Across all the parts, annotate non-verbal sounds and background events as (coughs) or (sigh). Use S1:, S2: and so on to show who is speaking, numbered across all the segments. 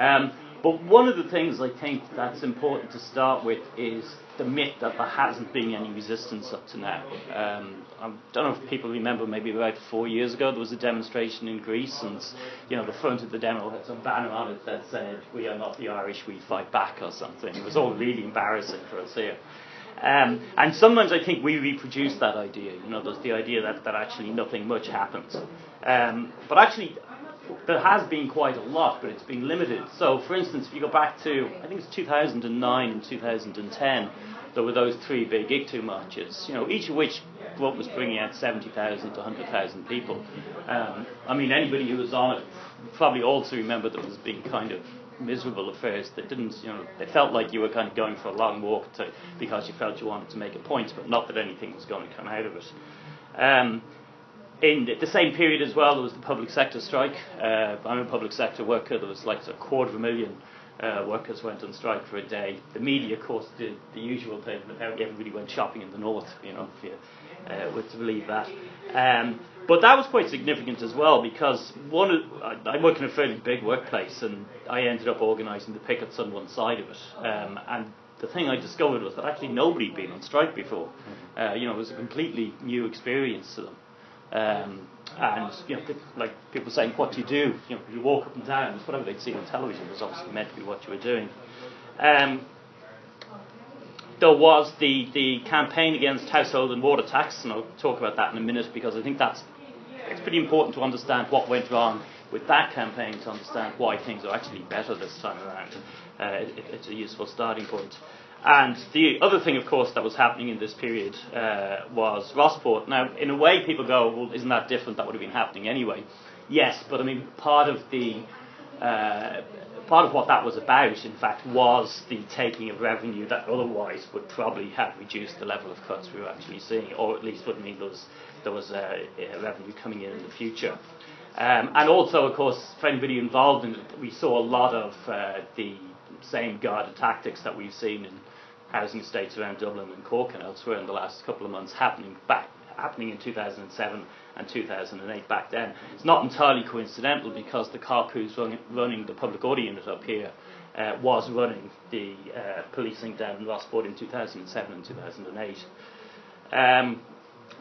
S1: Um, but one of the things I think that's important to start with is the myth that there hasn't been any resistance up to now. Um, I don't know if people remember, maybe about four years ago, there was a demonstration in Greece, and you know the front of the demo had some banner on it that said, "We are not the Irish, we fight back" or something. It was all really embarrassing for us here. Um, and sometimes I think we reproduce that idea. You know, there's the idea that, that actually nothing much happens. Um, but actually, there has been quite a lot, but it's been limited. So, for instance, if you go back to, I think it's 2009 and 2010, there were those three big ICTU marches, you know, each of which was bringing out 70,000 to 100,000 people. Um, I mean, anybody who was on it probably also remember that it was being kind of miserable affairs that didn't, you know, it felt like you were kind of going for a long walk to, because you felt you wanted to make a point, but not that anything was going to come out of it. Um, in the same period as well, there was the public sector strike. Uh, I'm a public sector worker. There was like a quarter of a million uh, workers went on strike for a day. The media, of course, did the usual thing. Apparently, everybody went shopping in the north. You know, if you uh, were to believe that. Um, but that was quite significant as well because one, of, I, I work in a fairly big workplace, and I ended up organising the pickets on one side of it. Um, and the thing I discovered was that actually nobody had been on strike before. Uh, you know, it was a completely new experience to them. Um, and you know, like people saying, "What do you do?" You know, you walk up and down. Whatever they'd seen on television was obviously meant to be what you were doing. Um, there was the, the campaign against household and water tax, and I'll talk about that in a minute because I think that's it's pretty important to understand what went wrong with that campaign to understand why things are actually better this time around. Uh, it, it's a useful starting point. And the other thing, of course, that was happening in this period uh, was Rossport. Now, in a way, people go, well, isn't that different? That would have been happening anyway. Yes, but I mean, part of the uh, part of what that was about, in fact, was the taking of revenue that otherwise would probably have reduced the level of cuts we were actually seeing, or at least would mean there was, there was uh, revenue coming in in the future. Um, and also, of course, for anybody involved in it, we saw a lot of uh, the same Garda tactics that we've seen in housing estates around Dublin and Cork and elsewhere in the last couple of months happening back happening in 2007 and 2008 back then. It's not entirely coincidental because the cop who's running, running the public order unit up here uh, was running the uh, policing down in Rossport in 2007 and 2008. Um,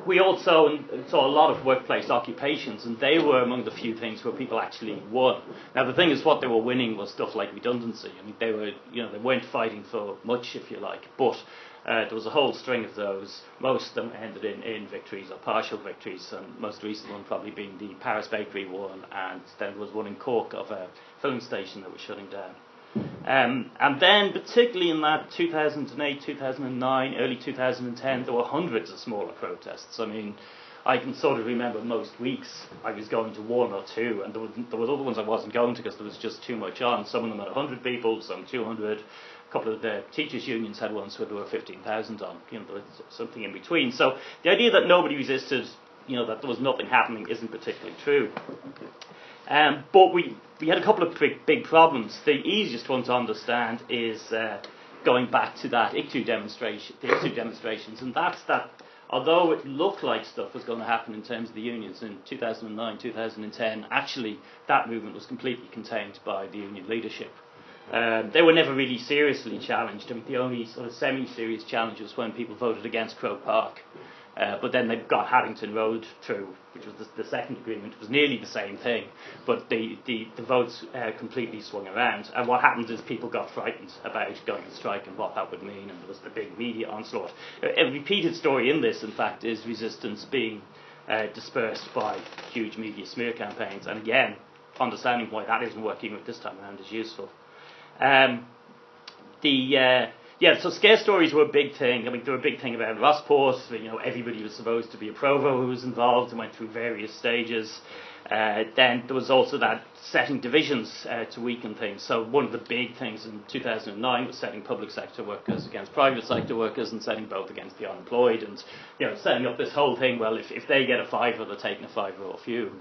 S1: we also saw a lot of workplace occupations, and they were among the few things where people actually won. Now, the thing is, what they were winning was stuff like redundancy. I mean, they were, you know, they weren't fighting for much, if you like, but uh, there was a whole string of those. Most of them ended in, in victories or partial victories, and most recent one probably being the Paris Bakery one, and then there was one in Cork of a filling station that was shutting down. Um, and then, particularly in that 2008, 2009, early 2010, there were hundreds of smaller protests. I mean, I can sort of remember most weeks I was going to one or two, and there, was, there was other ones I wasn't going to because there was just too much on. Some of them had 100 people, some 200. A couple of the teachers' unions had ones where there were 15,000 on. You know, there was something in between. So the idea that nobody resisted, you know, that there was nothing happening, isn't particularly true. Um, but we, we had a couple of big, big problems. The easiest one to understand is uh, going back to that ICTU demonstration, the ICTU demonstrations, and that's that. Although it looked like stuff was going to happen in terms of the unions in 2009, 2010, actually that movement was completely contained by the union leadership. Um, they were never really seriously challenged. I mean, the only sort of semi-serious challenge was when people voted against Croke Park. Uh, but then they got Haddington Road through, which was the, the, second agreement. It was nearly the same thing, but the, the, the votes uh, completely swung around. And what happened is people got frightened about going on strike and what that would mean, and there was the big media onslaught. A repeated story in this, in fact, is resistance being uh, dispersed by huge media smear campaigns. And again, understanding why that isn't working this time around is useful. Um, the uh, yeah, so scare stories were a big thing. I mean, they were a big thing about Rossport. You know, everybody was supposed to be a provo who was involved and went through various stages. Uh, then there was also that setting divisions uh, to weaken things. So one of the big things in 2009 was setting public sector workers against private sector workers and setting both against the unemployed and you know setting up this whole thing. Well, if, if they get a fiver, they're taking a fiver off you.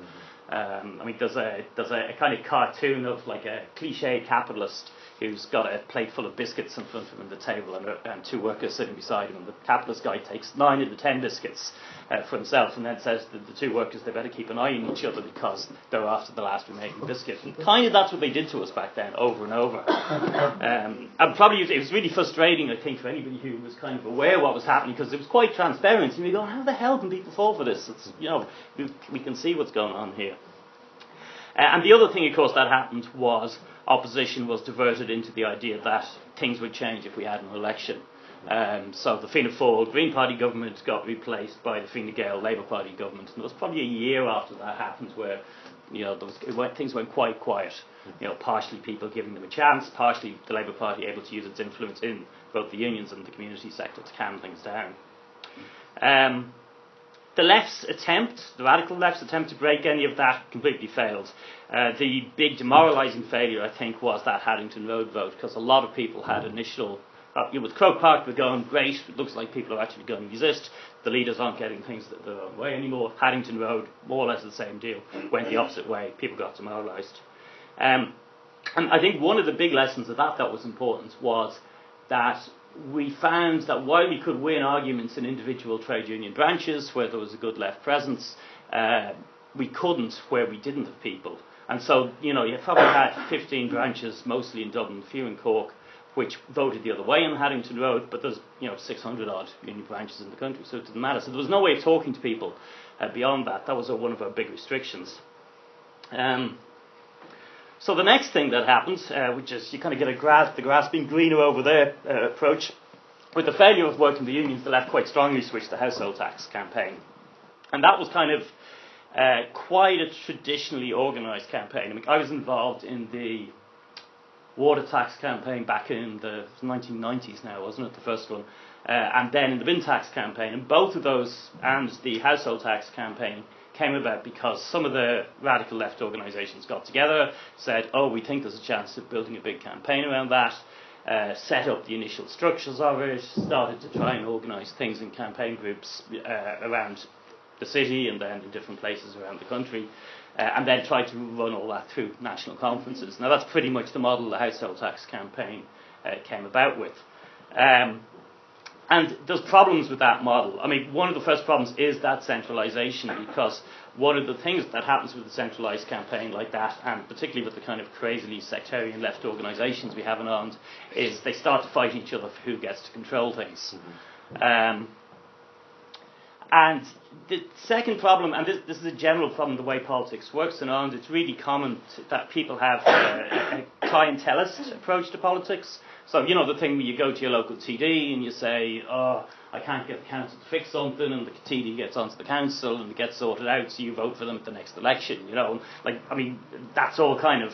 S1: Um, I mean, there's a there's a, a, kind of cartoon of like a cliche capitalist who's got a plate full of biscuits in front of him on the table and, and two workers sitting beside him. And the capitalist guy takes nine of the ten biscuits uh, for himself and then says to the two workers they better keep an eye on each other because they're after the last remaining biscuit. And kind of that's what they did to us back then, over and over. (coughs) Um, and probably it was really frustrating, I think, for anybody who was kind of aware of what was happening because it was quite transparent. And you go, how the hell can people fall for this? It's, you know, we, we can see what's going on here. And the other thing, of course, that happened was opposition was diverted into the idea that things would change if we had an election. Um, so the Fianna Fáil Green Party government got replaced by the Fine Gael Labour Party government, and it was probably a year after that happened where you know was, went, things went quite quiet. You know, partially people giving them a chance, partially the Labour Party able to use its influence in both the unions and the community sector to calm things down. Um, the left's attempt, the radical left's attempt to break any of that completely failed. Uh, the big demoralising failure, I think, was that Haddington Road vote, because a lot of people had initial. Uh, you know, with Croke Park, we're going great. It looks like people are actually going to resist. The leaders aren't getting things their own way anymore. Haddington Road, more or less the same deal, went the opposite way. People got demoralised. Um, and I think one of the big lessons of that that was important was that we found that while we could win arguments in individual trade union branches where there was a good left presence, uh, we couldn't where we didn't have people. And so, you know, you probably had 15 branches, mostly in Dublin, few in Cork, which voted the other way on Haddington Road, but there's, you know, 600 odd union branches in the country, so it didn't matter. So there was no way of talking to people uh, beyond that. That was one of our big restrictions. Um, so the next thing that happens, uh, which is you kind of get a grass, the grass being greener over there uh, approach, with the failure of working the unions, the left quite strongly switched the household tax campaign. And that was kind of uh, quite a traditionally organised campaign. I mean, I was involved in the water tax campaign back in the 1990s now, wasn't it, the first one? Uh, and then in the bin tax campaign. And both of those and the household tax campaign came about because some of the radical left organisations got together, said, oh, we think there's a chance of building a big campaign around that, uh, set up the initial structures of it, started to try and organise things in campaign groups uh, around the city and then in different places around the country, uh, and then tried to run all that through national conferences. Now, that's pretty much the model the household tax campaign uh, came about with. Um, and there's problems with that model. I mean, one of the first problems is that centralisation, because one of the things that happens with a centralised campaign like that, and particularly with the kind of crazily sectarian left organisations we have in Ireland, is they start to fight each other for who gets to control things. Mm-hmm. Um, and the second problem, and this, this, is a general problem the way politics works in Ireland, it's really common that people have a, a clientelist approach to politics. So, you know, the thing where you go to your local TD and you say, oh, I can't get the council to fix something, and the TD gets onto the council and it gets sorted out, so you vote for them at the next election, you know. Like, I mean, that's all kind of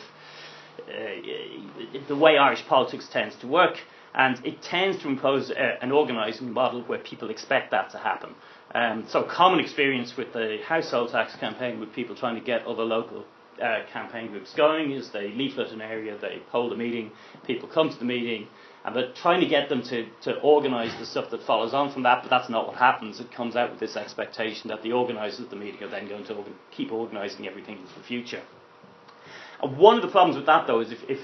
S1: uh, the way Irish politics tends to work, and it tends to impose a, an organising model where people expect that to happen. Um, so, common experience with the household tax campaign with people trying to get other local uh, campaign groups going is they leaflet an area, they hold a meeting, people come to the meeting, and they're trying to get them to, to organise the stuff that follows on from that, but that's not what happens. It comes out with this expectation that the organisers of the meeting are then going to organ- keep organising everything into the future. And one of the problems with that, though, is if, if,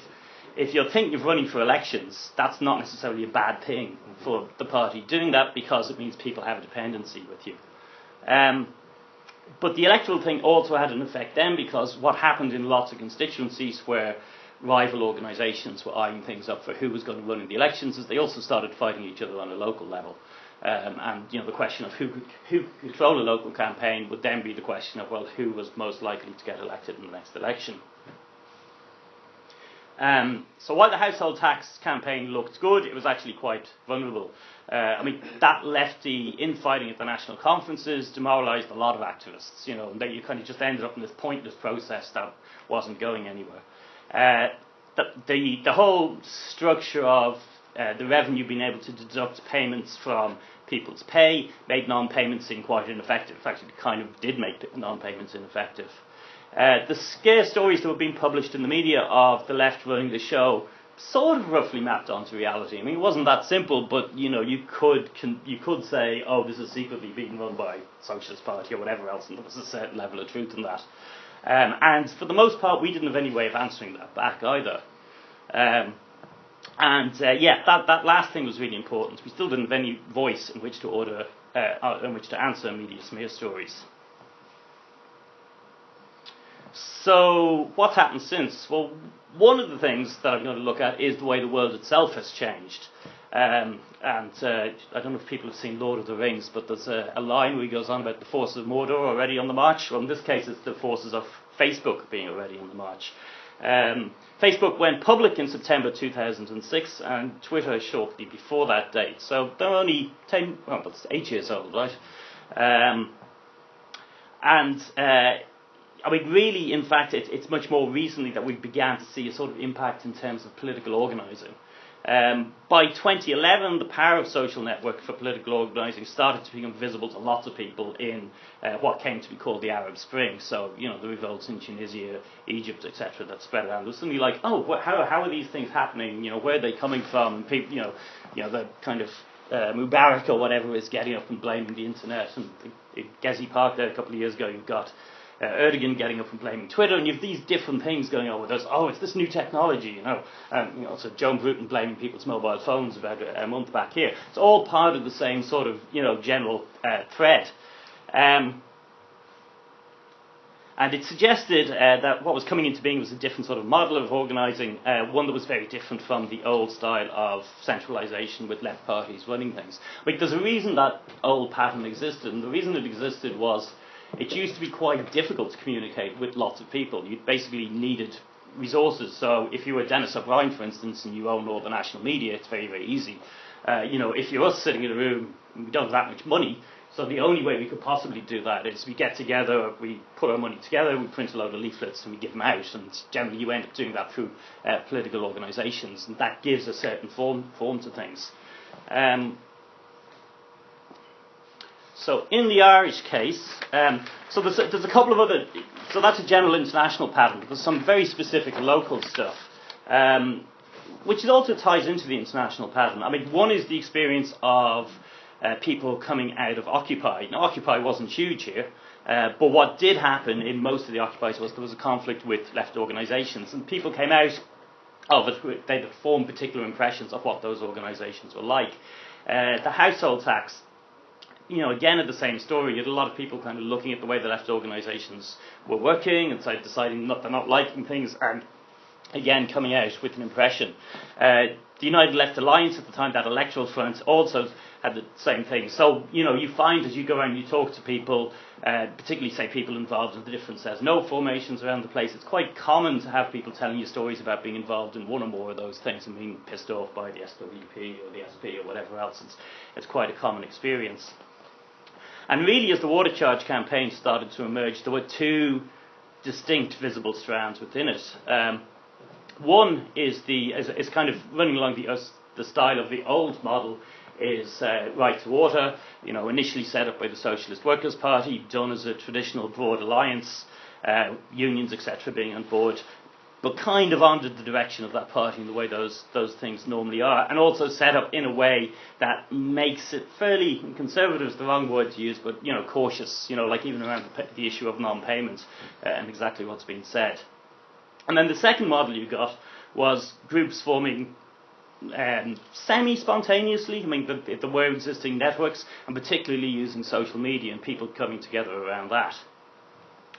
S1: if you're thinking of running for elections, that's not necessarily a bad thing for the party doing that because it means people have a dependency with you. Um, but the electoral thing also had an effect then because what happened in lots of constituencies where rival organisations were eyeing things up for who was going to run in the elections is they also started fighting each other on a local level. Um, and you know the question of who could, who could control a local campaign would then be the question of well who was most likely to get elected in the next election. Um, so while the household tax campaign looked good, it was actually quite vulnerable. Uh, I mean, that lefty infighting at the national conferences demoralised a lot of activists, you know, and then you kind of just ended up in this pointless process that wasn't going anywhere. Uh, the, the, the, whole structure of uh, the revenue being able to deduct payments from people's pay made non-payments seem quite ineffective. In fact, it kind of did make non-payments ineffective. Uh, the scare stories that were being published in the media of the left running the show sort of roughly mapped onto reality. I mean, it wasn't that simple, but you know, you could you could say, oh, this is secretly being run by Socialist Party or whatever else, and there was a certain level of truth in that. Um, and for the most part, we didn't have any way of answering that back either. Um, and uh, yeah, that, that last thing was really important. We still didn't have any voice in which to order, uh, uh in which to answer media smear stories. So, what's happened since? Well, one of the things that I'm going to look at is the way the world itself has changed. Um, and uh, I don't know if people have seen Lord of the Rings, but there's a, a, line where he goes on about the forces of Mordor already on the march. Well, in this case, it's the forces of Facebook being already on the march. Um, Facebook went public in September 2006, and Twitter shortly before that date. So they're only 10, well, that's eight years old, right? Um, and uh, I mean, really, in fact, it, it's much more recently that we began to see a sort of impact in terms of political organising. Um, by 2011, the power of social network for political organising started to become visible to lots of people in uh, what came to be called the Arab Spring. So, you know, the revolts in Tunisia, Egypt, etc., that spread around. It was suddenly like, oh, wh- how, how are these things happening? You know, where are they coming from? People, you know, you know, the kind of uh, Mubarak or whatever is getting up and blaming the internet. And in Gezi Park there a couple of years ago, you've got uh, Erdogan getting up and blaming Twitter, and you have these different things going on with us. Oh, it's this new technology, you know. Um, you know, so Joan Burton blaming people's mobile phones about a, a, month back here. It's all part of the same sort of, you know, general uh, thread. Um, and it suggested uh, that what was coming into being was a different sort of model of organising, uh, one that was very different from the old style of centralisation with left parties running things. Like, there's a reason that old pattern existed, and the reason it existed was it used to be quite difficult to communicate with lots of people. You basically needed resources. So if you were Denis O'Brien, for instance, and you own all the national media, it's very, very easy. Uh, you know, if you're us sitting in a room, we don't have that much money, so the only way we could possibly do that is we get together, we put our money together, we print a load of leaflets and we give them out. And generally you end up doing that through uh, political organisations, and that gives a certain form, form to things. Um, so in the Irish case, um, so there's a, there's a couple of other, so that's a general international pattern, but there's some very specific local stuff, um, which also ties into the international pattern. I mean, one is the experience of uh, people coming out of Occupy. Now, Occupy wasn't huge here, uh, but what did happen in most of the Occupies was there was a conflict with left organisations, and people came out of it, they formed particular impressions of what those organisations were like. Uh, the household tax you know, again, at the same story, you had a lot of people kind of looking at the way the left organisations were working and deciding not, they're not liking things, and again, coming out with an impression. Uh, the United Left Alliance at the time, that electoral front, also had the same thing. So, you know, you find as you go around, and you talk to people, uh, particularly, say, people involved in the different Says No formations around the place, it's quite common to have people telling you stories about being involved in one or more of those things and being pissed off by the SWP or the SP or whatever else. It's, it's quite a common experience. And really, as the water charge campaign started to emerge, there were two distinct visible strands within it. Um, one is the is, is, kind of running along the uh, the style of the old model is uh, right to water. You know, initially set up by the Socialist Workers' Party, done as a traditional broad alliance, uh, unions etc. being on board, but kind of under the direction of that party in the way those those things normally are, and also set up in a way that makes it fairly conservative is the wrong word to use, but you know cautious, you know, like even around the, the issue of non-payment uh, and exactly what's being said. And then the second model you got was groups forming um, semi-spontaneously. I mean, the, there were existing networks, and particularly using social media and people coming together around that.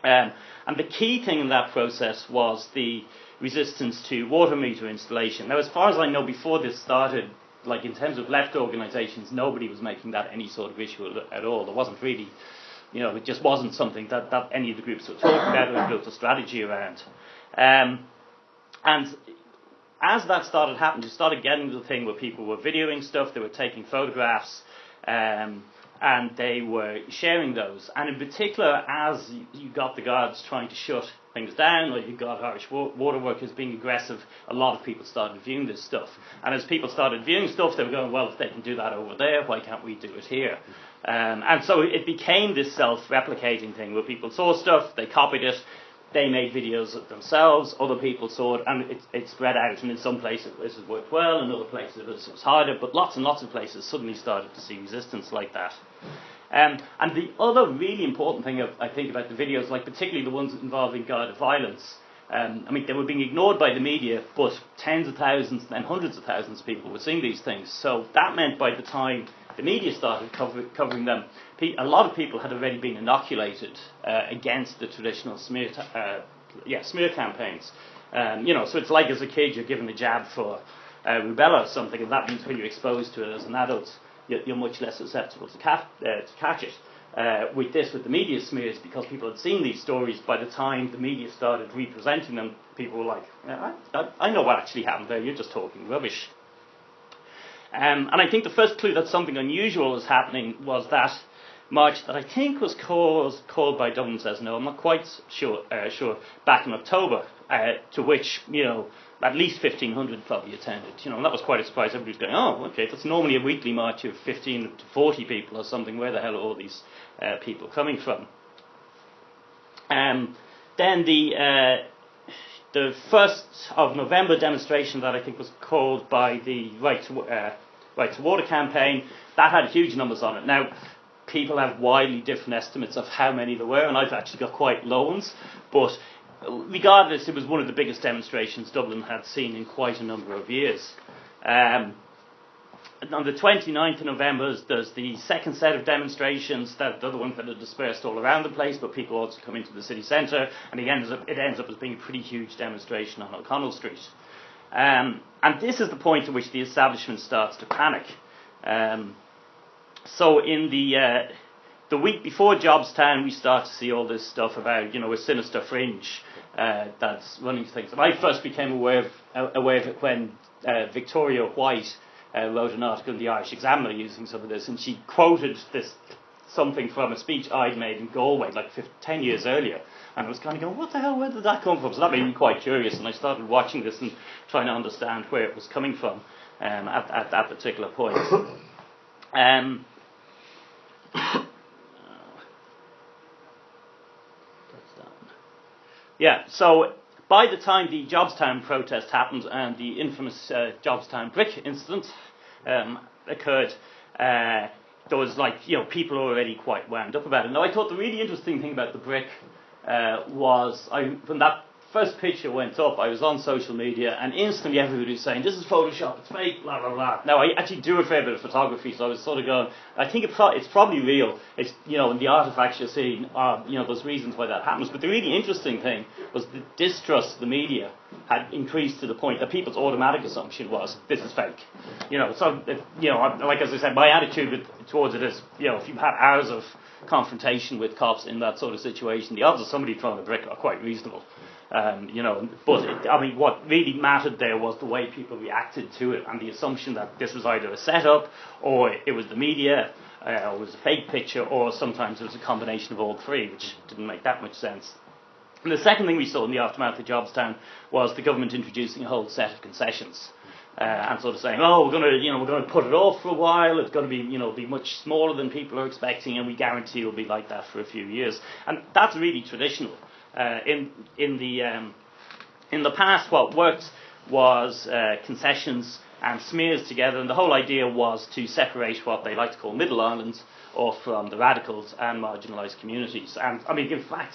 S1: Um, and the key thing in that process was the resistance to water meter installation. Now, as far as I know, before this started, like in terms of left organisations, nobody was making that any sort of issue at all. There wasn't really, you know, it just wasn't something that, that any of the groups were talking about or built a strategy around. Um, and as that started happening, you started getting the thing where people were videoing stuff, they were taking photographs. Um, and they were sharing those. And in particular, as you got the guards trying to shut things down, or you got Irish water workers being aggressive, a lot of people started viewing this stuff. And as people started viewing stuff, they were going, well, if they can do that over there, why can't we do it here? Um, and so it became this self-replicating thing where people saw stuff, they copied it, they made videos themselves, other people saw it, and it, it spread out. And in some places this has worked well, in other places it was harder, but lots and lots of places suddenly started to see resistance like that. Um, and the other really important thing I think about the videos, like particularly the ones involving Garda violence, um, I mean, they were being ignored by the media, but tens of thousands and hundreds of thousands of people were seeing these things. So that meant by the time the media started cover, covering them, a lot of people had already been inoculated uh, against the traditional smear, uh, yeah, smear campaigns. Um, you know, so it's like as a kid you're given a jab for uh, rubella or something, and that means when you're exposed to it as an adult, you're, you're much less susceptible to, ca- uh, to catch it. Uh, with this, with the media smears, because people had seen these stories, by the time the media started representing them, people were like, I, I, I know what actually happened there, you're just talking rubbish. Um, and I think the first clue that something unusual was happening was that march that I think was called, called by Dublin Says No, I'm not quite sure, uh, sure back in October, uh, to which, you know, at least 1,500 probably attended. You know, and that was quite a surprise. Everybody was going, oh, okay, that's normally a weekly march of 15 to 40 people or something. Where the hell are all these uh, people coming from? Um, then the uh, the first of November demonstration that I think was called by the Right to, uh, right to Water campaign that had huge numbers on it. Now, people have widely different estimates of how many there were, and I've actually got quite low ones. But regardless, it was one of the biggest demonstrations Dublin had seen in quite a number of years. Um, on the 29th of November, there's the second set of demonstrations, that the other ones that are dispersed all around the place, but people also come into the city centre, and it ends up, it ends up as being a pretty huge demonstration on O'Connell Street. Um, and this is the point at which the establishment starts to panic. Um, so in the uh, the week before Jobstown, we start to see all this stuff about you know a sinister fringe uh, that's running things. And I first became aware of, uh, aware of it when uh, Victoria White uh, wrote an article in the Irish Examiner using some of this, and she quoted this something from a speech I'd made in Galway like 15, 10 years earlier. And I was kind of going, what the hell, where did that come from? So that made me quite curious, and I started watching this and trying to understand where it was coming from um, at, at that particular point. (coughs) Um, (coughs) Yeah, so by the time the Jobstown protest happened and the infamous uh, Jobstown brick incident um, occurred, uh, there was like, you know, people already quite wound up about it. Now, I thought the really interesting thing about the brick uh, was I, when that first picture went up, I was on social media, and instantly everybody was saying, "This is Photoshop, it's fake, blah blah blah." Now I actually do a fair bit of photography, so I was sort of going, I think it pro- it's probably real. It's you know, in the artifacts you're seeing, uh, you know, there's reasons why that happens. But the really interesting thing was the distrust of the media had increased to the point that people's automatic assumption was this is fake. You know, so if, you know, like as I said, my attitude towards it is, you know, if you've had hours of confrontation with cops in that sort of situation, the odds of somebody throwing a brick are quite reasonable. Um, you know, but it, I mean, what really mattered there was the way people reacted to it and the assumption that this was either a setup or it was the media uh, it was a fake picture or sometimes it was a combination of all three, which didn't make that much sense. And the second thing we saw in the aftermath of Jobstown was the government introducing a whole set of concessions. Uh, and sort of saying, oh, we're going to, you know, we're going to put it off for a while. It's going to be, you know, be much smaller than people are expecting, and we guarantee it'll be like that for a few years. And that's really traditional. Uh, in in the um, in the past, what worked was uh, concessions and smears together, and the whole idea was to separate what they like to call Middle Ireland off from the radicals and marginalised communities. And I mean, in fact,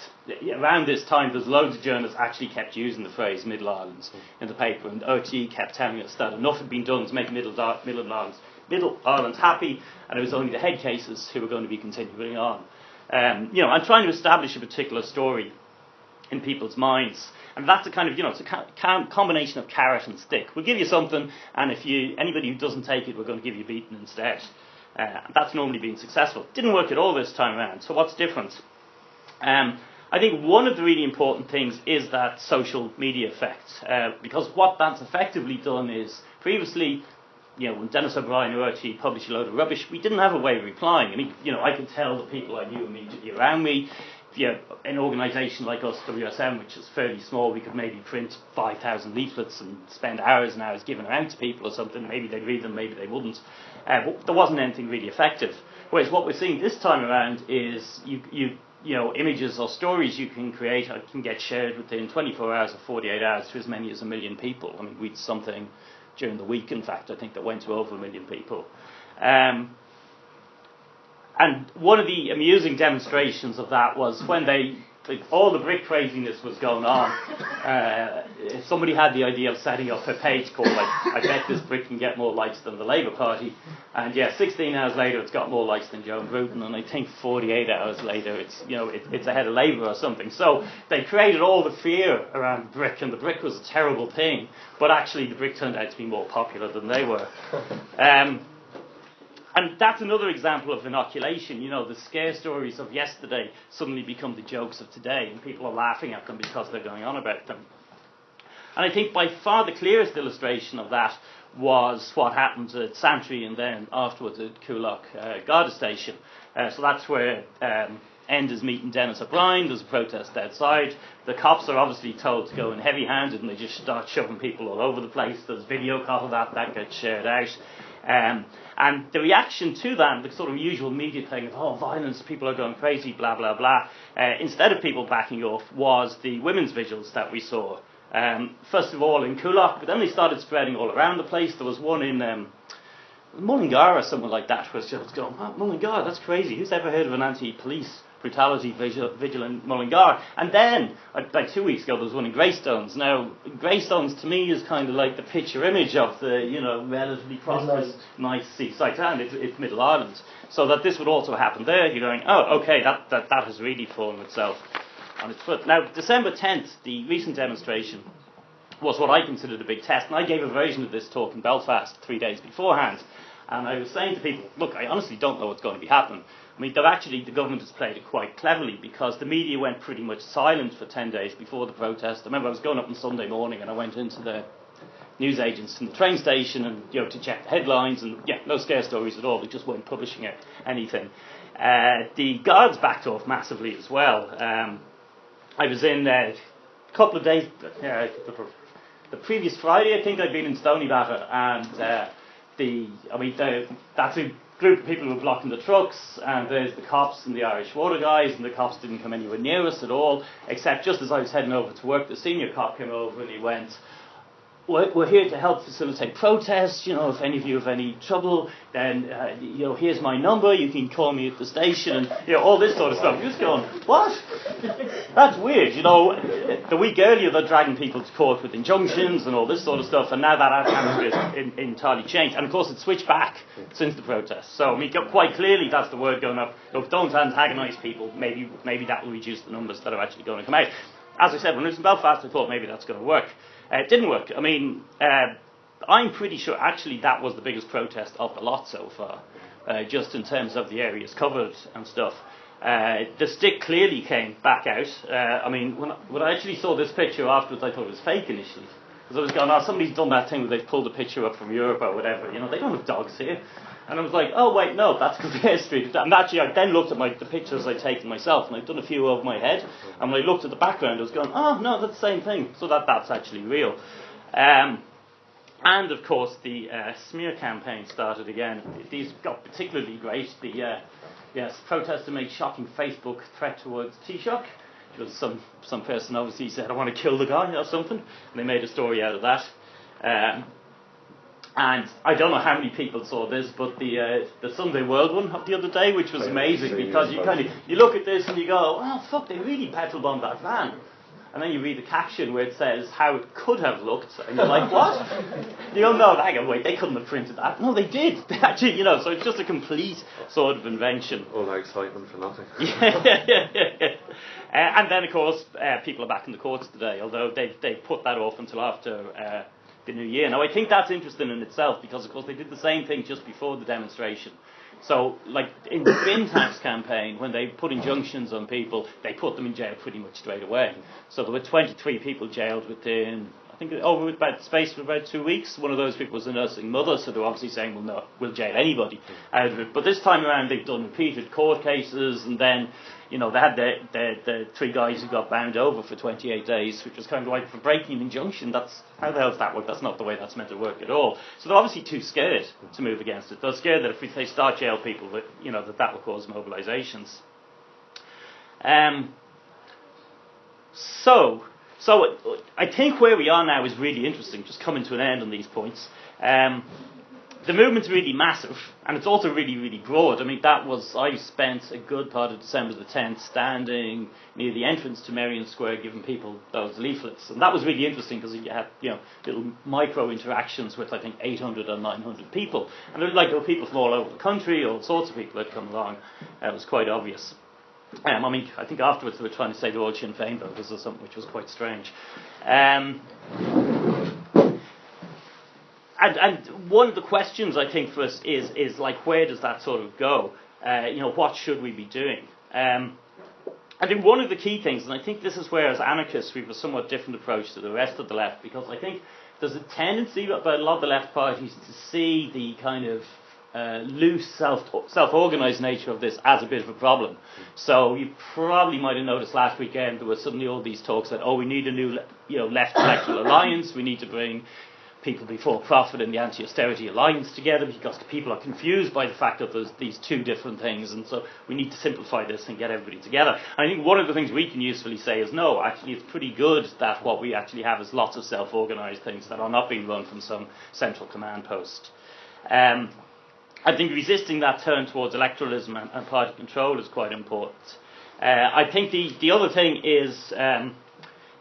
S1: around this time, there's loads of journalists actually kept using the phrase Middle Ireland in the paper, and RTE kept telling us that enough had been done to make Middle, Middle Ireland Middle Ireland happy, and it was only the head cases who were going to be continuing on. Um, you know, I'm trying to establish a particular story in people's minds. And that's a kind of, you know, it's a combination of carrot and stick. We'll give you something, and if you anybody who doesn't take it, we're going to give you beaten instead. Uh, that's normally been successful. Didn't work at all this time around. So what's different? Um, I think one of the really important things is that social media effect, uh, because what that's effectively done is previously, you know, when Denis O'Brien or RTE published a load of rubbish, we didn't have a way of replying. I mean, you know, I could tell the people I knew immediately around me you know, an organisation like us, WSM, which is fairly small, we could maybe print 5,000 leaflets and spend hours and hours giving them out to people or something. Maybe they'd read them, maybe they wouldn't. Uh, but there wasn't anything really effective. Whereas what we're seeing this time around is you, you, you know, images or stories you can create can get shared within 24 hours or 48 hours to as many as a million people. I mean, we did something during the week, in fact, I think that went to over a million people. Um, and one of the amusing demonstrations of that was when they like, all the brick craziness was going on. (laughs) Uh, somebody had the idea of setting up a page called like I bet this brick can get more likes than the Labour Party, and yeah, 16 hours later it's got more likes than Joan Burton, and I think 48 hours later it's you know it, it's ahead of Labour or something. So they created all the fear around brick, and the brick was a terrible thing, but actually the brick turned out to be more popular than they were. (laughs) Um, and that's another example of inoculation. You know, the scare stories of yesterday suddenly become the jokes of today, and people are laughing at them because they're going on about them. And I think by far the clearest illustration of that was what happened at Santry and then afterwards at Coolock uh, Garda Station. Uh, so that's where um, Enda's meeting Denis O'Brien. There's a protest outside. The cops are obviously told to go in heavy handed and they just start shoving people all over the place. There's video of that, that gets shared out. Um, and the reaction to that, the sort of usual media thing of, oh, violence, people are going crazy, blah, blah, blah, uh, instead of people backing off, was the women's vigils that we saw. Um, first of all in Coolock, but then they started spreading all around the place. There was one in um, Mullingar or something like that, was just going, oh, Mullingar, that's crazy. Who's ever heard of an anti-police brutality vigil, vigil Mullingar. And then, uh, like two weeks ago, there was one in Greystones. Now, Greystones to me is kind of like the picture image of the, you know, relatively prosperous, nice seaside town. It's, it's Middle Ireland. So that this would also happen there, you're going, oh, okay, that, that, that has really fallen itself on its foot. Now, December 10th, the recent demonstration was what I considered a big test, and I gave a version of this talk in Belfast three days beforehand. And I was saying to people, look, I honestly don't know what's going to be happening. I mean, actually, the government has played it quite cleverly because the media went pretty much silent for 10 days before the protest. I remember I was going up on Sunday morning and I went into the news agents in the train station and, you know, to check the headlines and, yeah, no scare stories at all. They just weren't publishing it, anything. Uh, the guards backed off massively as well. Um, I was in uh, a couple of days, uh, the previous Friday, I think I'd been in Stoneybatter and, uh, the, I mean, the, that's a group of people were blocking the trucks, and there's the cops and the Irish water guys, and the cops didn't come anywhere near us at all, except just as I was heading over to work, the senior cop came over and he went, we're, here to help facilitate protests. You know, if any of you have any trouble, then uh, you know, here's my number. You can call me at the station, and you know, all this sort of stuff. You're just going, what? (laughs) That's weird. You know, the week earlier they're dragging people to court with injunctions and all this sort of stuff, and now that atmosphere has entirely changed. And of course, it's switched back since the protests. So I mean, quite clearly, that's the word going up. Look, don't antagonise people. Maybe, maybe that will reduce the numbers that are actually going to come out. As I said, when I was in Belfast, I thought maybe that's going to work. Uh, it didn't work. I mean, uh, I'm pretty sure actually that was the biggest protest of the lot so far, uh, just in terms of the areas covered and stuff. Uh, the stick clearly came back out. Uh, I mean, when, when I actually saw this picture afterwards, I thought it was fake initially. Because I was going, oh, somebody's done that thing where they've pulled a picture up from Europe or whatever. You know, they don't have dogs here. And I was like, oh, wait, no, that's Kildare Street. And actually, I then looked at my, the pictures I'd taken myself, and I'd done a few over my head. And when I looked at the background, I was going, oh, no, that's the same thing. So that, that's actually real. Um, and, of course, the uh, smear campaign started again. These got particularly great. The uh, yes, protester made shocking Facebook threat towards Taoiseach. Was some, some person obviously said, I want to kill the guy or something. And they made a story out of that. Um, and I don't know how many people saw this, but the uh, the Sunday World one the other day, which was amazing because you kind of you look at this and you go, oh fuck, they really petrol bombed that van. And then you read the caption where it says how it could have looked, and you're like, what? (laughs) you go, no, hang on, wait, they couldn't have printed that. No, they did. (laughs) They actually, you know, so it's just a complete sort of invention.
S2: All that excitement for nothing.
S1: yeah, yeah, yeah. Uh, and then, of course, uh, people are back in the courts today, although they've, they've put that off until after uh, the new year. Now, I think that's interesting in itself because, of course, they did the same thing just before the demonstration. So, like in the bin tax campaign, when they put injunctions on people, they put them in jail pretty much straight away. So there were 23 people jailed within think over about space for about two weeks. One of those people was a nursing mother, so they're obviously saying, well, no, we'll jail anybody out of it. But this time around, they've done repeated court cases, and then, you know, they had the, the, the three guys who got bound over for 28 days, which was kind of like for breaking an injunction. That's how the hell does that work? That's not the way that's meant to work at all. So they're obviously too scared to move against it. They're scared that if they start jail people, that you know that that will cause mobilisations. Um, so so I think where we are now is really interesting, just coming to an end on these points. Um, the movement's really massive, and it's also really, really broad. I mean, that was, I spent a good part of December the 10th standing near the entrance to Merrion Square giving people those leaflets. And that was really interesting because you had, you know, little micro interactions with, I think, 800 or 900 people. And there were, like, there were people from all over the country, all sorts of people had come along. It was quite obvious. Um, I mean, I think afterwards they were trying to say were all Sinn Féin voters or something, which was quite strange. Um, and, and one of the questions I think for us is, is like, where does that sort of go? Uh, you know, what should we be doing? Um, I think one of the key things, and I think this is where as anarchists we have a somewhat different approach to the rest of the left, because I think there's a tendency by a lot of the left parties to see the kind of uh, loose self self organized nature of this as a bit of a problem. So you probably might have noticed last weekend there were suddenly all these talks that oh we need a new you know left electoral (coughs) alliance we need to bring people before profit and the anti-austerity alliance together because people are confused by the fact that there's these two different things and so we need to simplify this and get everybody together. And I think one of the things we can usefully say is no, actually it's pretty good that what we actually have is lots of self-organized things that are not being run from some central command post. Um, I think resisting that turn towards electoralism and, and party control is quite important. Uh, I think the, the other thing is um,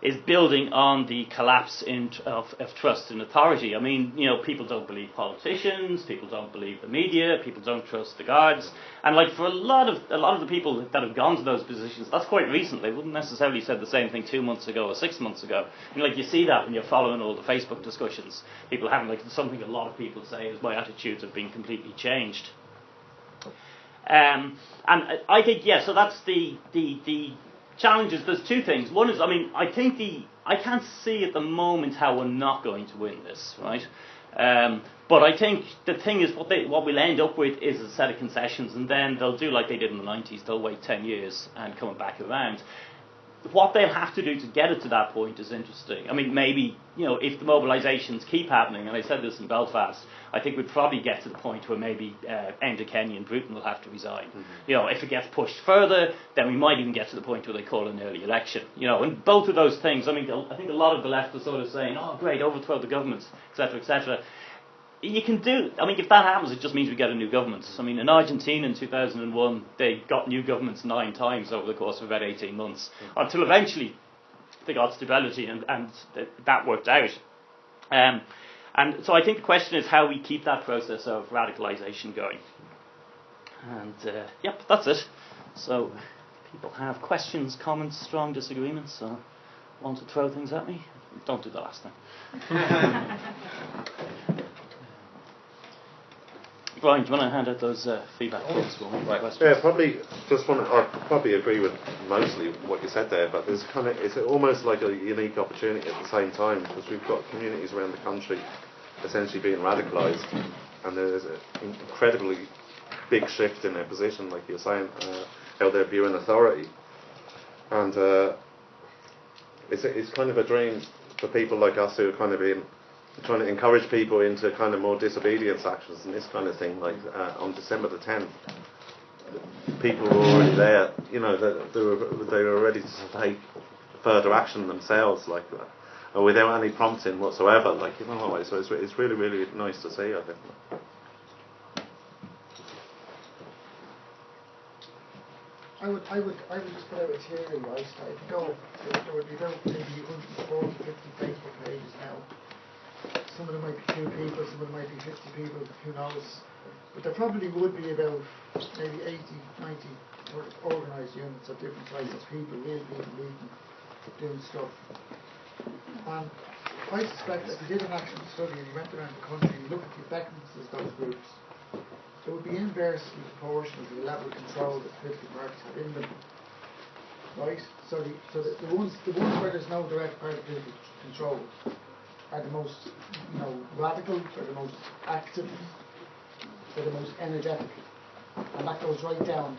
S1: is building on the collapse in, of, of, trust in authority. I mean, you know, people don't believe politicians, people don't believe the media, people don't trust the guards, and like for a lot of a lot of the people that have gone to those positions, that's quite recent. They wouldn't necessarily said the same thing two months ago or six months ago. And like you see that when you're following all the Facebook discussions, people having like something a lot of people say is my attitudes have been completely changed. Um, and I think yeah, so that's the the the challenges, there's two things. One is, I mean, I think the, I can't see at the moment how we're not going to win this, right? Um, but I think the thing is, what, they, what we'll end up with is a set of concessions, and then they'll do like they did in the 90s. They'll wait 10 years and come back around what they'll have to do to get it to that point is interesting. I mean, maybe, you know, if the mobilisations keep happening, and I said this in Belfast, I think we'd probably get to the point where maybe uh, Enda Kenny and Burton will have to resign. Mm-hmm. You know, if it gets pushed further, then we might even get to the point where they call an early election. You know, and both of those things, I mean, I think a lot of the left are sort of saying, oh, great, overthrow the government, etc., etc you can do. I mean, if that happens, it just means we get a new government. I mean, in Argentina in 2001, they got new governments nine times over the course of about 18 months, mm. until eventually they got stability, and, and th- that worked out. Um, and so I think the question is how we keep that process of radicalisation going. And uh, yep, that's it. So, people have questions, comments, strong disagreements, or want to throw things at me, don't do the last thing. (laughs) (laughs) Brian, do you want to hand out those uh, feedback forms for? Right.
S2: Yeah, probably just want I probably agree with mostly what you said there, but there's kind of, it's almost like a unique opportunity at the same time because we've got communities around the country essentially being radicalised and there's an incredibly big shift in their position, like you're saying, uh, how they're viewing authority. And uh, it's, it's kind of a dream for people like us who are kind of in trying to encourage people into kind of more disobedience actions and this kind of thing. Like uh, on December the 10th, people were already there. You know, they, they were they were ready to take further action themselves, like uh, without any prompting whatsoever. Like you know, so it's it's really really nice to see. I think.
S3: I would, I would, I would just put out a theory, right? I go, there would be about maybe 140, 50 Facebook pages now some of them might be two people, some of them might be 50 people, who knows. But there probably would be about maybe 80, 90 sort of organised units of different sizes, people, real people meeting, doing stuff. And I suspect if you did an actual study and you went around the country and you look at the effectiveness of those groups, it would be inversely proportional to the level of control that political parties have in them. Right? So the, so the, the ones the ones where there's no direct party political control are the most, you know, radical, they're the most active, they're the most energetic. And that goes right down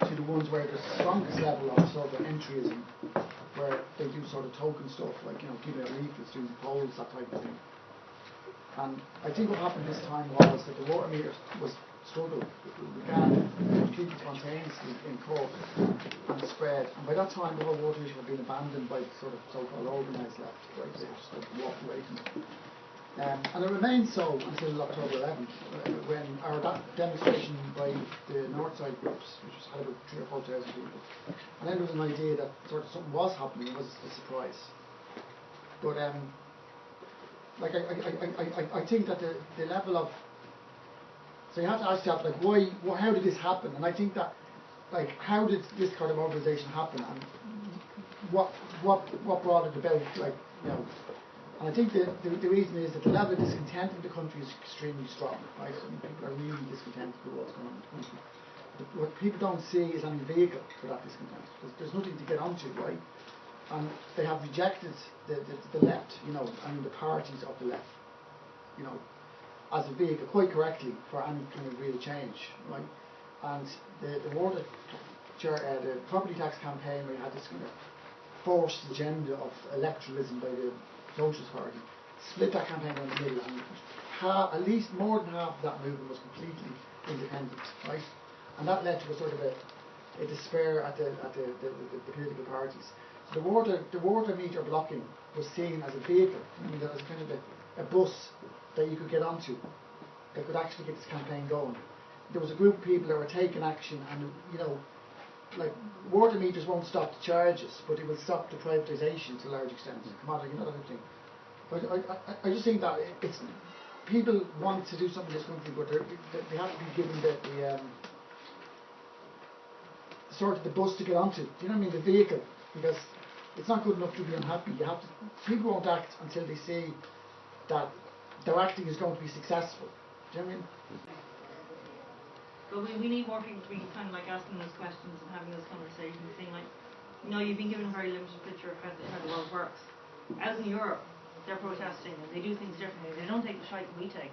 S3: to the ones where the strongest level of sort of entryism, where they do sort of token stuff, like, you know, giving out leaflets, doing polls, that type of thing. And I think what happened this time was that the water meter was struggled, began completely spontaneously in Cork and spread. And by that time, the whole water issue had been abandoned by sort of so-called organised left, right? They just walked away from it. Um, and it remained so until October 11th, uh, when our da- demonstration by the North Side groups, which was had about three or four thousand people, and then there was an idea that sort of something was happening. It was a surprise. But um, like I, I, I, I- I think that the, the level of so you have to ask yourself like why, wh how did this happen? And I think that like how did this kind of mobilisation happen and what what what brought it about? Like you know, and I think the, the, the reason is that the level of discontent in the country is extremely strong. Right, I mean, people are really discontent with what's going on in the country. But what people don't see is any vehicle for that discontent. There's, there's nothing to get onto, right? And they have rejected the, the, the left, you know, mean the parties of the left, you know, as a vehicle quite correctly for any kind of real change, right? And the the water, uh, the property tax campaign, we had this kind of forced agenda of electoralism by the Socialist Party, split that campaign down the middle, and ha- at least more than half of that movement was completely independent, right? And that led to a sort of a, a despair at the at the, the, the, the political parties. So the water the water meter blocking was seen as a vehicle, I mean, that was kind of a, a bus that you could get onto that could actually get this campaign going. There was a group of people that were taking action, and you know, like water meters won't stop the charges, but it will stop the privatisation to a large extent, commodity and other thing. But I, I, I just think that it's people want to do something in this country, but they have to be given the, the um, sort of the bus to get onto. Do you know what I mean? The vehicle, because it's not good enough to be unhappy. You have to. People won't act until they see that their acting is going to be successful. Do you know what I mean?
S4: But we, we need more people to be kind of like asking those questions and having those conversations, saying like, you know, you've been given a very limited picture of how the, how the world works. As in Europe, they're protesting and they do things differently. They don't take the shite we take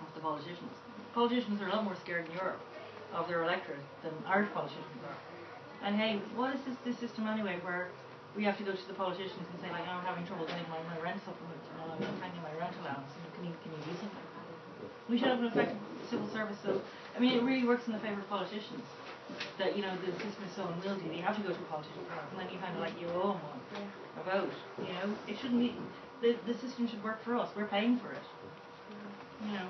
S4: off the politicians. Politicians are a lot more scared in Europe of their electorate than Irish politicians are. And hey, what is this, this system anyway where we have to go to the politicians and say like, oh, I'm having trouble getting my, my rent supplement, I'm not my rent allowance, you know, can you, can you do something? We should have an effective civil service. So, I mean, it really works in the favour of politicians. That you know the system is so unwieldy. They have to go to a politician and then you kind of like you owe them one a vote. You know, it shouldn't be. The the system should work for us. We're paying for it. You know.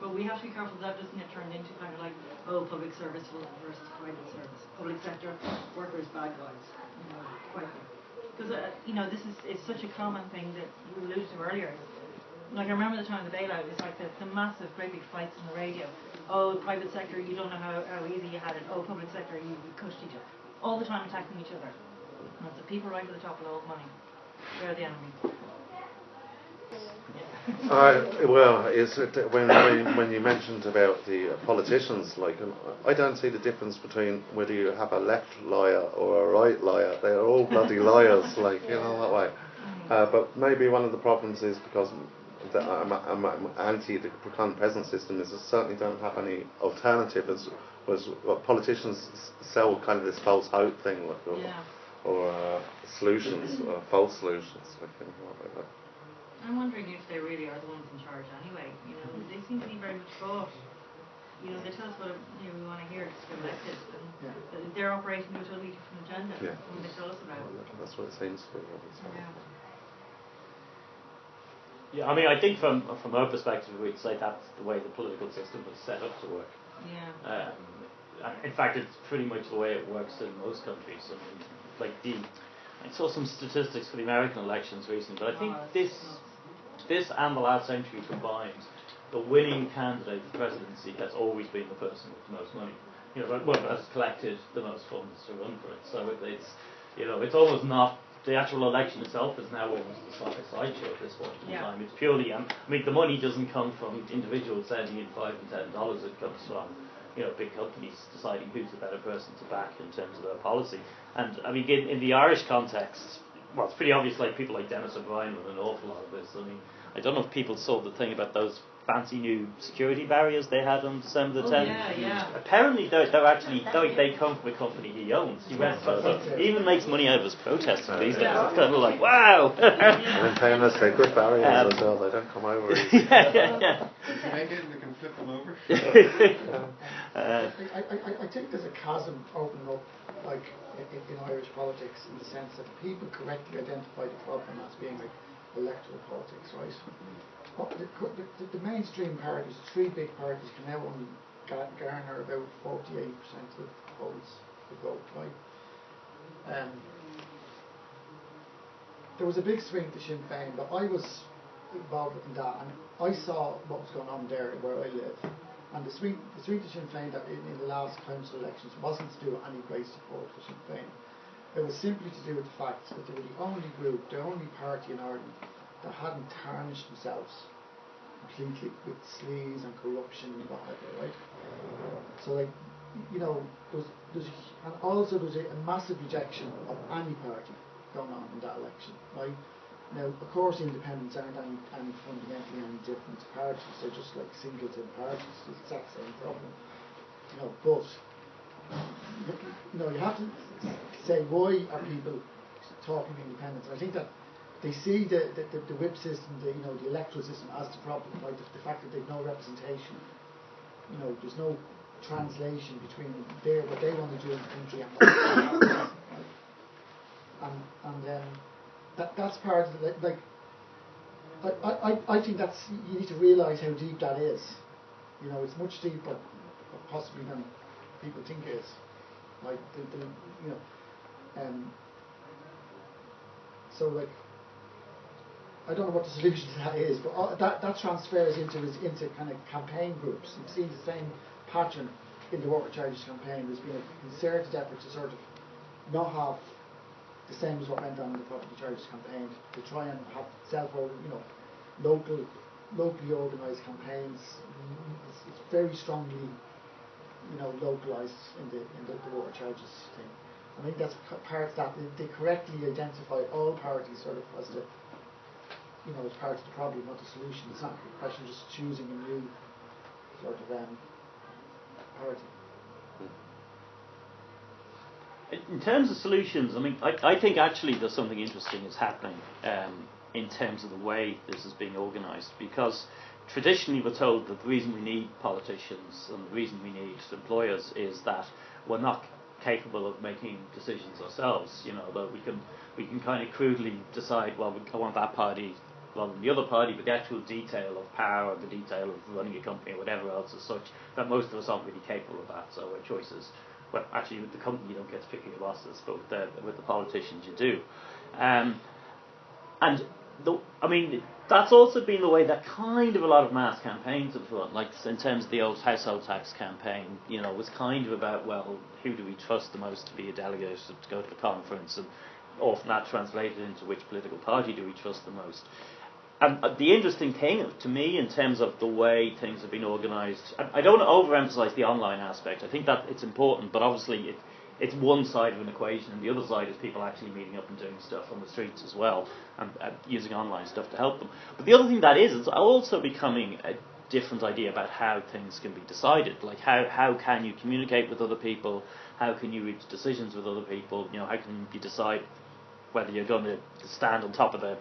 S4: But we have to be careful that doesn't get turned into kind of like, oh, public service versus private service. Public sector workers bad guys. You know, quite. Because uh, you know this is it's such a common thing that you alluded to earlier. Like I remember the time of the bailout, it's like the, the massive, great big fights on the radio. Oh, private sector, you don't know how, how easy you had it. Oh, public sector, you, you cushed each other. All the time attacking each other. And it's the people right at the top of the money. They're the enemy.
S2: Uh, well, is it, when, when you mentioned about the politicians, like um, I don't see the difference between whether you have a left liar or a right liar. They are all bloody (laughs) liars, like you know that way. Uh, but maybe one of the problems is because I'm, I'm, I'm anti the current present system is they certainly don't have any alternative. As was what politicians sell kind of this false hope thing, like, or,
S4: Yeah.
S2: or uh, solutions, or false solutions. I think, like that.
S4: I'm wondering if they really are the ones in charge anyway. You know, they seem to be very much bought. You know, they tell us what you know, we want to hear to get elected, and
S3: Yeah.
S4: but they're operating to a totally different agenda
S2: Yeah.
S4: when they tell us about it.
S2: That's what it seems to be.
S4: Yeah.
S1: Yeah, I mean, I think from from our perspective, we'd say that's the way the political system was set up to work.
S4: Yeah.
S1: Um, in fact, it's pretty much the way it works in most countries. I mean, like the, I saw some statistics for the American elections recently, but I think this this and the last century combined, the winning candidate for presidency has always been the person with the most money. You know, well, has collected the most funds to run for it. So it, it's, you know, it's almost not the actual election itself is now almost a side- a sideshow at this point in
S4: Yeah.
S1: time. It's purely, um, I mean, the money doesn't come from individuals sending in five and ten dollars. It comes from, you know, big companies deciding who's the better person to back in terms of their policy. And I mean, in, in the Irish context, well, it's pretty obvious. Like people like Denis O'Brien with an awful lot of this. I mean, I don't know if people saw the thing about those fancy new security barriers they had on December the
S4: Oh,
S1: 10th.
S4: yeah, yeah.
S1: Apparently, they're, they're actually they, they come from a company he owns. He, went, so, so he even makes money out of his protesting these days.
S4: Yeah.
S1: It's kind of like wow. (laughs)
S2: And in fairness, they're good barriers
S1: Um,
S2: as well. They don't come over (laughs)
S1: yeah, yeah, yeah.
S5: If you make it and they can flip them over. (laughs)
S1: uh,
S3: I, I, I, I think there's a chasm opening up, like in, in Irish politics, in the sense that people correctly identify the problem as being like electoral politics, right? What the, the, the mainstream parties, the three big parties, can now only garner about 48% of the votes, the vote, right? Um, there was a big swing to Sinn Féin, but I was involved in that, and I saw what was going on there where I live. And the swing, the swing to Sinn Féin that in, in the last council elections wasn't to do with any great support for Sinn Féin. It was simply to do with the fact that they were the only group, the only party in Ireland that hadn't tarnished themselves completely with sleaze and corruption and whatever, right? So like, you know, there's, there's and also there's a, a massive rejection of any party going on in that election, right? Now, of course, independents aren't any, any fundamentally any different to parties. They're just like singleton parties. It's the exact same problem. You know, but you know, you have to say why are people talking independence? I think that they see the, the, the, the, whip system, the you know the electoral system as the problem, like the, the fact that they've no representation. You know, there's no translation between their what they want to do in the country and what right? and and um, that that's part of the like. I, I, I think that's you need to realise how deep that is. You know, it's much deeper, possibly than people think it is. Like the, the you know, um. So like, I don't know what the solution to that is, but all, that that transfers into into kind of campaign groups. You've seen the same pattern in the water charges campaign. There's been a concerted effort to sort of not have the same as what went on in the property charges campaign to try and have self you know local locally organised campaigns. It's, it's, very strongly you know localised in the in the, the, water charges thing. I think that's part of that they correctly identify all parties sort of as the you know as part of the problem, not the solution. It's not a question of just choosing a new sort of um, party.
S1: In terms of solutions, I mean, I, I think actually there's something interesting is happening um, in terms of the way this is being organised because traditionally we're told that the reason we need politicians and the reason we need employers is that we're not capable of making decisions ourselves. You know, that we can we can kind of crudely decide, well, we want that party the other party, but the actual detail of power, the detail of running a company or whatever else is such that most of us aren't really capable of that. So our choices well, actually, with the company you don't get to pick your bosses, but with the, with the politicians you do. Um, and the, I mean, that's also been the way that kind of a lot of mass campaigns have run. Like in terms of the old household tax campaign, you know, was kind of about well, who do we trust the most to be a delegate to go to the conference, and often that translated into which political party do we trust the most. And uh, the interesting thing to me, in terms of the way things have been organised, I, don't overemphasise the online aspect. I think that it's important, but obviously it, it's one side of an equation, and the other side is people actually meeting up and doing stuff on the streets as well, and, and using online stuff to help them. But the other thing that is, is also becoming a different idea about how things can be decided. Like how how can you communicate with other people? How can you reach decisions with other people? You know, how can you decide whether you're going to stand on top of the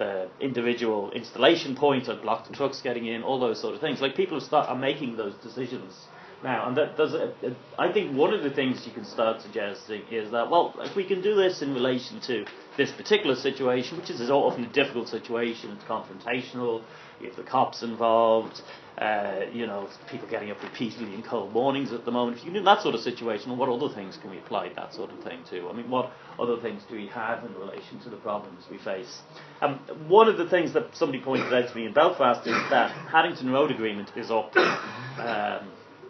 S1: the individual installation block the trucks getting in, all those sort of things. Like people start are making those decisions now, and that does. A, a, I think one of the things you can start suggesting is that well, if we can do this in relation to this particular situation, which is often a difficult situation, it's confrontational. Have the cops involved. Uh, you know, people getting up repeatedly in cold mornings at the moment. If you do that sort of situation, what other things can we apply that sort of thing to? I mean, what other things do we have in relation to the problems we face? Um, one of the things that somebody pointed out to me in Belfast is that Haddington Road Agreement is up. (coughs) Um,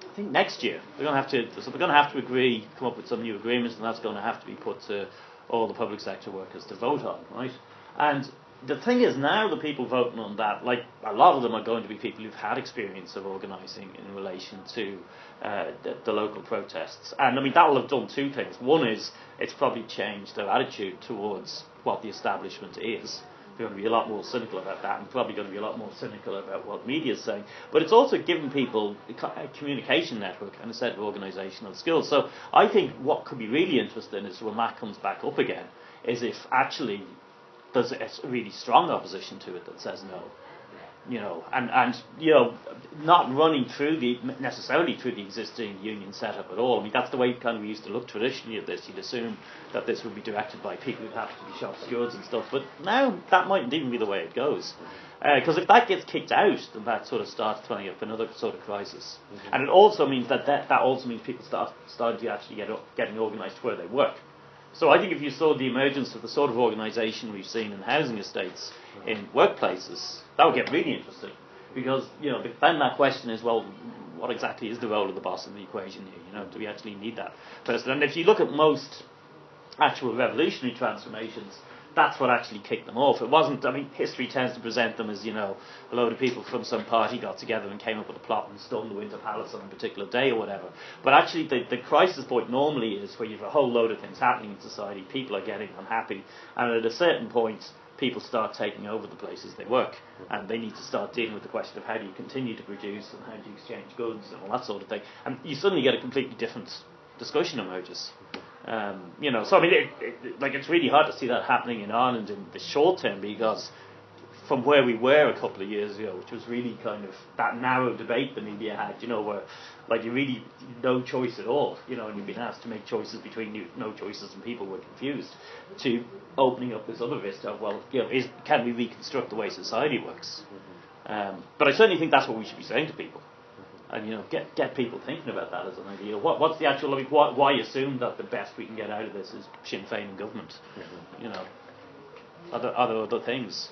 S1: I think next year they're going to have to. So they're going to have to agree, come up with some new agreements, and that's going to have to be put to all the public sector workers to vote on, right? And the thing is now the people voting on that, like a lot of them are going to be people who've had experience of organising in relation to uh, the, the, local protests. And I mean that will have done two things. One is it's probably changed their attitude towards what the establishment is. They're going to be a lot more cynical about that, and probably going to be a lot more cynical about what media is saying. But it's also given people a communication network and a set of organisational skills. So I think what could be really interesting is when that comes back up again, is if actually there's a really strong opposition to it that says no. you know, and, and you know, not running through the necessarily through the existing union setup at all. I mean, that's the way kind of we used to look traditionally at this. You'd assume that this would be directed by people who happen to be shop stewards and stuff, but now that mightn't even be the way it goes. Uh, because if that gets kicked out, then that sort of starts throwing up another sort of crisis. Mm-hmm. And it also means that, that that also means people start starting to actually get up, getting organised where they work. So I think if you saw the emergence of the sort of organisation we've seen in housing estates in workplaces, that would get really interesting. Because, you know, then that question is, well, what exactly is the role of the boss in the equation here? You know, do we actually need that person? And if you look at most actual revolutionary transformations, that's what actually kicked them off. It wasn't, I mean, history tends to present them as, you know, a load of people from some party got together and came up with a plot and stormed the Winter Palace on a particular day or whatever. But actually, the, the crisis point normally is where you have a whole load of things happening in society, people are getting unhappy, and at a certain point, people start taking over the places they work, and they need to start dealing with the question of how do you continue to produce and how do you exchange goods and all that sort of thing. And you suddenly get a completely different discussion emerges. Um, you know, so I mean, it, it, like it's really hard to see that happening in Ireland in the short term because from where we were a couple of years ago, which was really kind of that narrow debate the media had, you know, where like you really no choice at all, you know, and you've been asked to make choices between you, no choices, and people were confused, to opening up this other vista of well, you know, is can we reconstruct the way society works? Um, but I certainly think that's what we should be saying to people and you know get get people thinking about that as an idea. What what's the actual? I mean, why, why assume that the best we can get out of this is Sinn Féin and government? Mm-hmm. You know, are there other things?